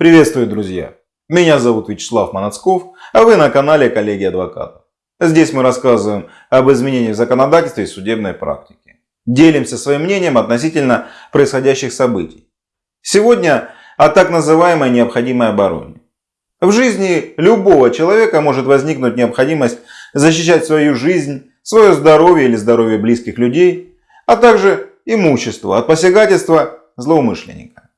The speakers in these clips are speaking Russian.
Приветствую, друзья! Меня зовут Вячеслав Манацков, а вы на канале Коллеги Адвокатов. Здесь мы рассказываем об изменениях в законодательстве и судебной практике. Делимся своим мнением относительно происходящих событий. Сегодня о так называемой необходимой обороне. В жизни любого человека может возникнуть необходимость защищать свою жизнь, свое здоровье или здоровье близких людей, а также имущество от посягательства злоумышленника.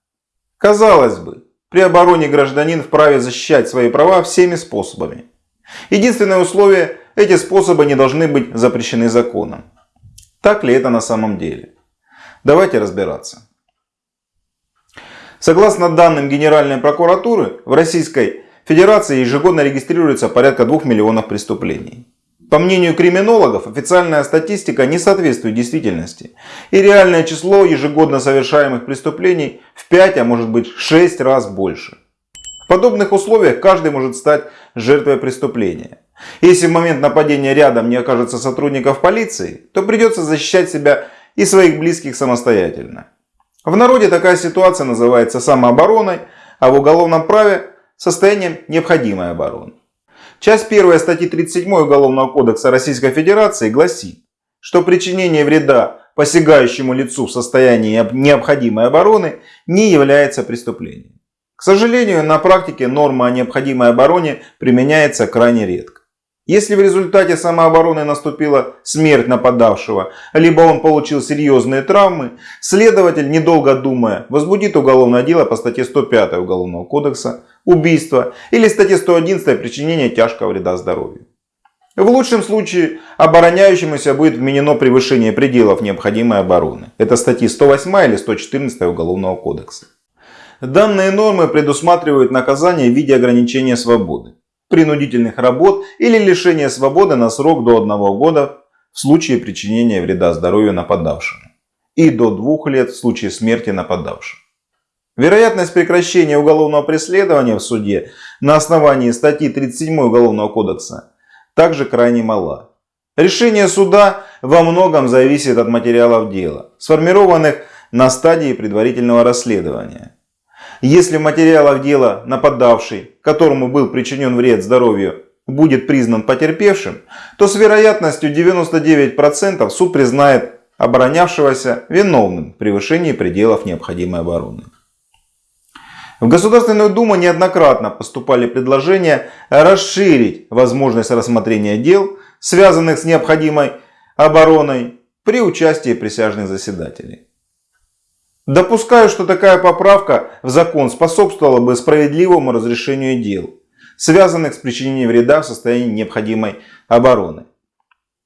Казалось бы, при обороне гражданин вправе защищать свои права всеми способами. Единственное условие – эти способы не должны быть запрещены законом. Так ли это на самом деле? Давайте разбираться. Согласно данным Генеральной прокуратуры, в Российской Федерации ежегодно регистрируется порядка 2 миллионов преступлений. По мнению криминологов, официальная статистика не соответствует действительности. И реальное число ежегодно совершаемых преступлений в 5, а может быть 6 раз больше. В подобных условиях каждый может стать жертвой преступления. Если в момент нападения рядом не окажется сотрудников полиции, то придется защищать себя и своих близких самостоятельно. В народе такая ситуация называется самообороной, а в уголовном праве состоянием необходимой обороны. Часть 1 статьи 37 Уголовного кодекса Российской Федерации гласит, что причинение вреда посягающему лицу в состоянии необходимой обороны не является преступлением. К сожалению, на практике норма о необходимой обороне применяется крайне редко. Если в результате самообороны наступила смерть нападавшего, либо он получил серьезные травмы, следователь, недолго думая, возбудит уголовное дело по статье 105 Уголовного кодекса убийство или статье 111 причинение тяжкого вреда здоровью. В лучшем случае обороняющемуся будет вменено превышение пределов необходимой обороны. Это статьи 108 или 114 Уголовного кодекса. Данные нормы предусматривают наказание в виде ограничения свободы принудительных работ или лишения свободы на срок до одного года в случае причинения вреда здоровью нападавшему и до двух лет в случае смерти нападавшего. Вероятность прекращения уголовного преследования в суде на основании статьи 37 Уголовного кодекса также крайне мала. Решение суда во многом зависит от материалов дела, сформированных на стадии предварительного расследования. Если в материалах дела нападавший, которому был причинен вред здоровью, будет признан потерпевшим, то с вероятностью 99% суд признает оборонявшегося виновным в превышении пределов необходимой обороны. В Государственную Думу неоднократно поступали предложения расширить возможность рассмотрения дел, связанных с необходимой обороной, при участии присяжных заседателей. Допускаю, что такая поправка в закон способствовала бы справедливому разрешению дел, связанных с причинением вреда в состоянии необходимой обороны.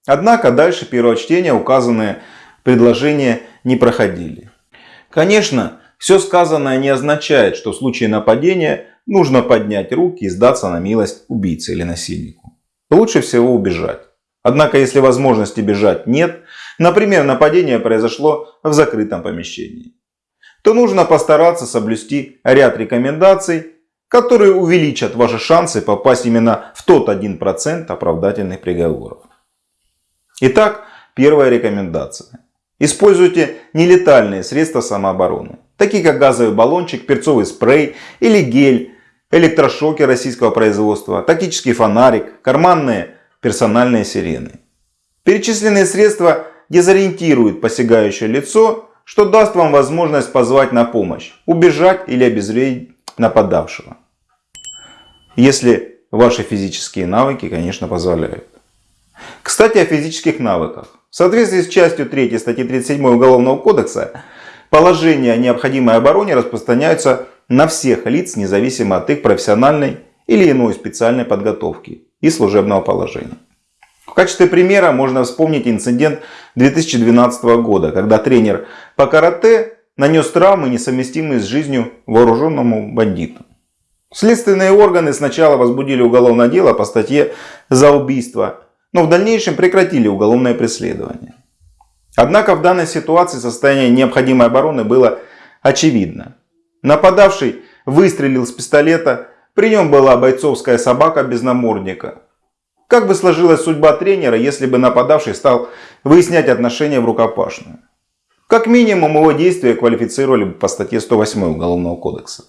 Однако дальше первого чтения указанные предложения не проходили. Конечно, все сказанное не означает, что в случае нападения нужно поднять руки и сдаться на милость убийце или насильнику. Лучше всего убежать. Однако, если возможности бежать нет, например, нападение произошло в закрытом помещении, то нужно постараться соблюсти ряд рекомендаций, которые увеличат ваши шансы попасть именно в тот 1% оправдательных приговоров. Итак, первая рекомендация. Используйте нелетальные средства самообороны, такие как газовый баллончик, перцовый спрей или гель, электрошоки российского производства, тактический фонарик, карманные персональные сирены. Перечисленные средства дезориентируют посягающее лицо что даст вам возможность позвать на помощь, убежать или обезвредить нападавшего. Если ваши физические навыки, конечно, позволяют. Кстати, о физических навыках. В соответствии с частью 3 статьи 37 Уголовного кодекса, положения о необходимой обороне распространяются на всех лиц, независимо от их профессиональной или иной специальной подготовки и служебного положения. В качестве примера можно вспомнить инцидент 2012 года, когда тренер по карате нанес травмы, несовместимые с жизнью вооруженному бандиту. Следственные органы сначала возбудили уголовное дело по статье за убийство, но в дальнейшем прекратили уголовное преследование. Однако в данной ситуации состояние необходимой обороны было очевидно. Нападавший выстрелил с пистолета, при нем была бойцовская собака без намордника. Как бы сложилась судьба тренера, если бы нападавший стал выяснять отношения в рукопашную? Как минимум его действия квалифицировали бы по статье 108 Уголовного кодекса.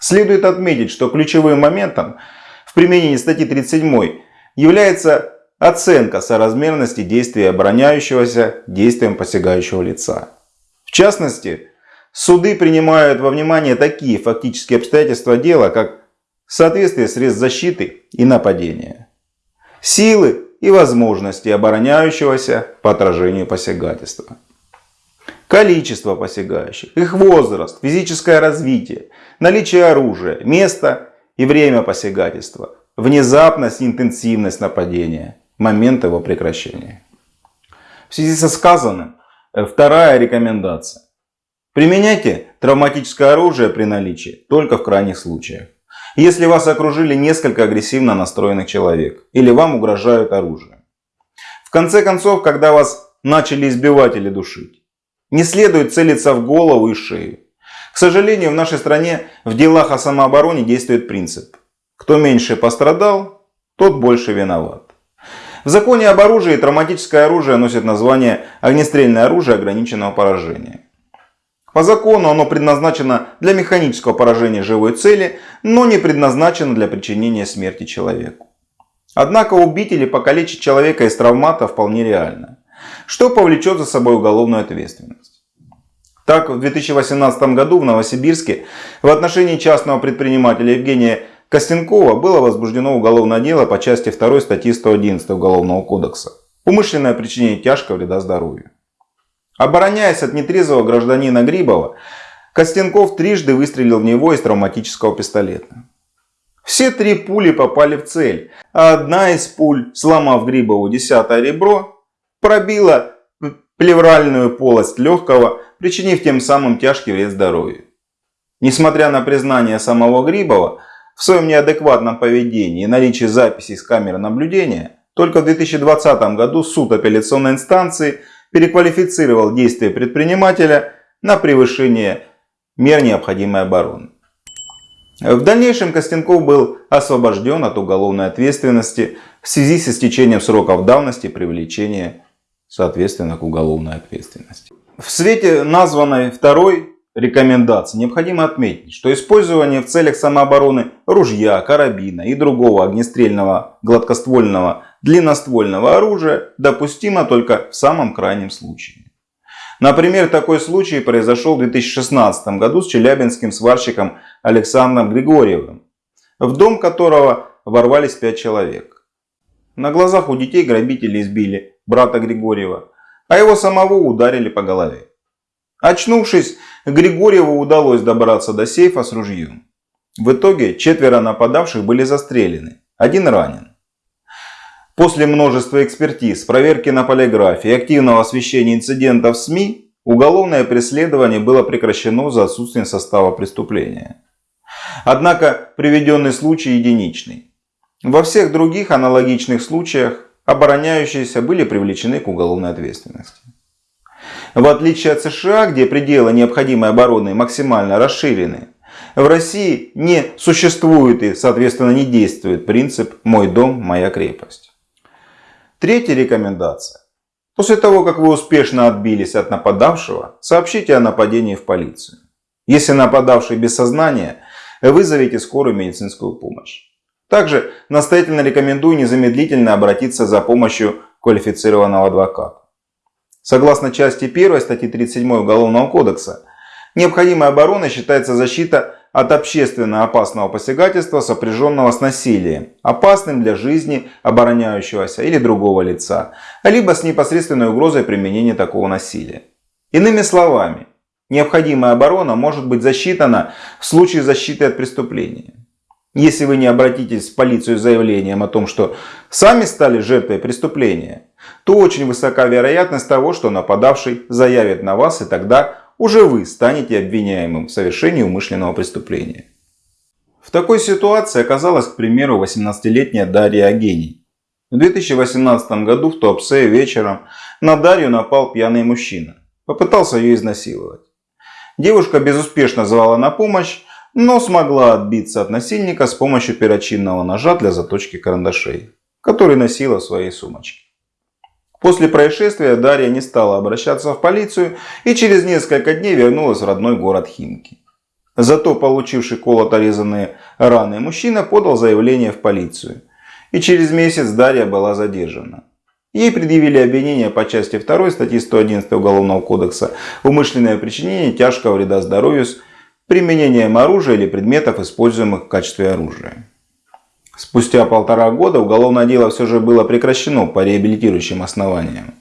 Следует отметить, что ключевым моментом в применении статьи 37 является оценка соразмерности действия обороняющегося действием посягающего лица. В частности, суды принимают во внимание такие фактические обстоятельства дела, как соответствие средств защиты и нападения, силы и возможности обороняющегося по отражению посягательства, количество посягающих, их возраст, физическое развитие, наличие оружия, место и время посягательства, внезапность и интенсивность нападения, момент его прекращения. В связи со сказанным, э, вторая рекомендация. Применяйте травматическое оружие при наличии только в крайних случаях. Если вас окружили несколько агрессивно настроенных человек или вам угрожают оружием. В конце концов, когда вас начали избивать или душить, не следует целиться в голову и шею. К сожалению, в нашей стране в делах о самообороне действует принцип. Кто меньше пострадал, тот больше виноват. В законе об оружии травматическое оружие носит название огнестрельное оружие ограниченного поражения. По закону оно предназначено для механического поражения живой цели, но не предназначено для причинения смерти человеку. Однако убить или покалечить человека из травмата вполне реально, что повлечет за собой уголовную ответственность. Так, в 2018 году в Новосибирске в отношении частного предпринимателя Евгения Костенкова было возбуждено уголовное дело по части 2 статьи 111 Уголовного кодекса. Умышленное причинение тяжкого вреда здоровью. Обороняясь от нетрезвого гражданина Грибова, Костенков трижды выстрелил в него из травматического пистолета. Все три пули попали в цель, а одна из пуль, сломав Грибову десятое ребро, пробила плевральную полость легкого, причинив тем самым тяжкий вред здоровью. Несмотря на признание самого Грибова, в своем неадекватном поведении и наличии записей с камеры наблюдения, только в 2020 году суд апелляционной инстанции переквалифицировал действия предпринимателя на превышение мер необходимой обороны. В дальнейшем Костенков был освобожден от уголовной ответственности в связи с истечением сроков давности привлечения соответственно к уголовной ответственности. В свете названной второй рекомендации необходимо отметить, что использование в целях самообороны ружья, карабина и другого огнестрельного гладкоствольного длинноствольного оружия допустимо только в самом крайнем случае. Например, такой случай произошел в 2016 году с челябинским сварщиком Александром Григорьевым, в дом которого ворвались пять человек. На глазах у детей грабители избили брата Григорьева, а его самого ударили по голове. Очнувшись, Григорьеву удалось добраться до сейфа с ружьем. В итоге четверо нападавших были застрелены, один ранен. После множества экспертиз, проверки на полиграфе и активного освещения инцидентов в СМИ, уголовное преследование было прекращено за отсутствием состава преступления. Однако приведенный случай единичный. Во всех других аналогичных случаях обороняющиеся были привлечены к уголовной ответственности. В отличие от США, где пределы необходимой обороны максимально расширены, в России не существует и, соответственно, не действует принцип «мой дом, моя крепость». Третья рекомендация. После того, как вы успешно отбились от нападавшего, сообщите о нападении в полицию. Если нападавший без сознания, вызовите скорую медицинскую помощь. Также настоятельно рекомендую незамедлительно обратиться за помощью квалифицированного адвоката. Согласно части 1 статьи 37 Уголовного кодекса, необходимой обороной считается защита от общественно опасного посягательства, сопряженного с насилием, опасным для жизни обороняющегося или другого лица, либо с непосредственной угрозой применения такого насилия. Иными словами, необходимая оборона может быть засчитана в случае защиты от преступления. Если вы не обратитесь в полицию с заявлением о том, что сами стали жертвой преступления, то очень высока вероятность того, что нападавший заявит на вас, и тогда уже вы станете обвиняемым в совершении умышленного преступления. В такой ситуации оказалась, к примеру, 18-летняя Дарья Агений. В 2018 году в Туапсе вечером на Дарью напал пьяный мужчина. Попытался ее изнасиловать. Девушка безуспешно звала на помощь, но смогла отбиться от насильника с помощью перочинного ножа для заточки карандашей, который носила в своей сумочке. После происшествия Дарья не стала обращаться в полицию и через несколько дней вернулась в родной город Химки. Зато получивший колото-резанные раны мужчина подал заявление в полицию. И через месяц Дарья была задержана. Ей предъявили обвинение по части 2 статьи 111 Уголовного кодекса «Умышленное причинение тяжкого вреда здоровью с применением оружия или предметов, используемых в качестве оружия». Спустя полтора года уголовное дело все же было прекращено по реабилитирующим основаниям.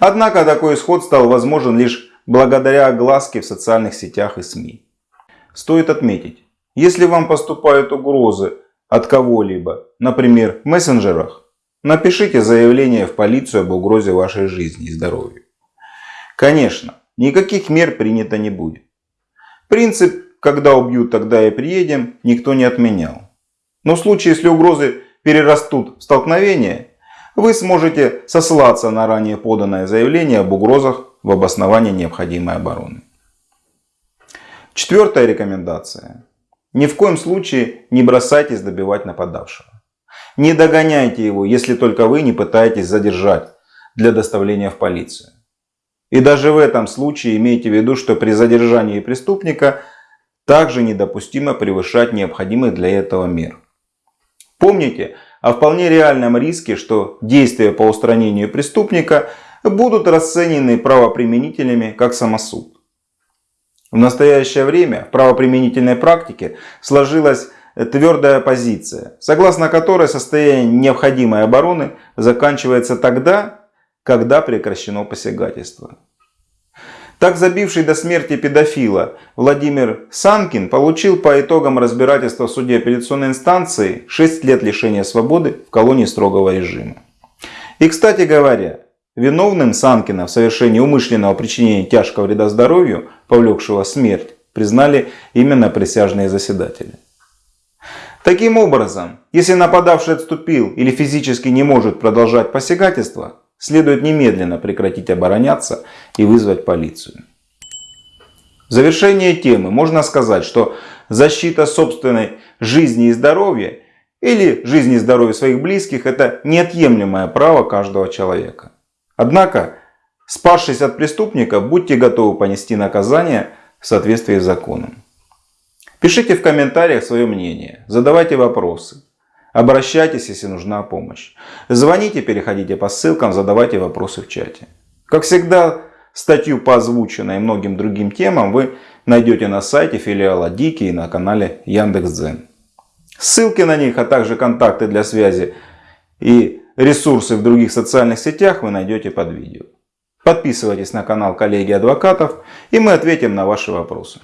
Однако такой исход стал возможен лишь благодаря огласке в социальных сетях и СМИ. Стоит отметить, если вам поступают угрозы от кого-либо, например в мессенджерах, Напишите заявление в полицию об угрозе вашей жизни и здоровью. Конечно, никаких мер принято не будет. Принцип «когда убьют, тогда и приедем» никто не отменял. Но в случае, если угрозы перерастут в столкновение, вы сможете сослаться на ранее поданное заявление об угрозах в обосновании необходимой обороны. Четвертая рекомендация. Ни в коем случае не бросайтесь добивать нападавшего. Не догоняйте его, если только вы не пытаетесь задержать для доставления в полицию. И даже в этом случае имейте в виду, что при задержании преступника также недопустимо превышать необходимых для этого мер. Помните о вполне реальном риске, что действия по устранению преступника будут расценены правоприменителями как самосуд. В настоящее время в правоприменительной практике сложилась твердая позиция, согласно которой состояние необходимой обороны заканчивается тогда, когда прекращено посягательство. Так забивший до смерти педофила Владимир Санкин получил по итогам разбирательства в суде апелляционной инстанции 6 лет лишения свободы в колонии строгого режима. И кстати говоря, виновным Санкина в совершении умышленного причинения тяжкого вреда здоровью, повлекшего смерть, признали именно присяжные заседатели. Таким образом, если нападавший отступил или физически не может продолжать посягательство, следует немедленно прекратить обороняться и вызвать полицию. В завершение темы можно сказать, что защита собственной жизни и здоровья или жизни и здоровья своих близких – это неотъемлемое право каждого человека. Однако, спасшись от преступника, будьте готовы понести наказание в соответствии с законом. Пишите в комментариях свое мнение, задавайте вопросы. Обращайтесь, если нужна помощь. Звоните, переходите по ссылкам, задавайте вопросы в чате. Как всегда, статью по озвученной и многим другим темам вы найдете на сайте филиала Дики и на канале Яндекс.Дзен. Ссылки на них, а также контакты для связи и ресурсы в других социальных сетях вы найдете под видео. Подписывайтесь на канал коллеги адвокатов и мы ответим на ваши вопросы.